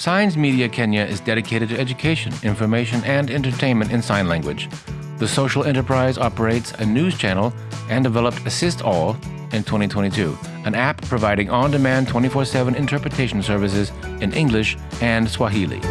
Signs Media Kenya is dedicated to education, information, and entertainment in sign language. The social enterprise operates a news channel and developed Assist All in 2022, an app providing on demand 24 7 interpretation services in English and Swahili.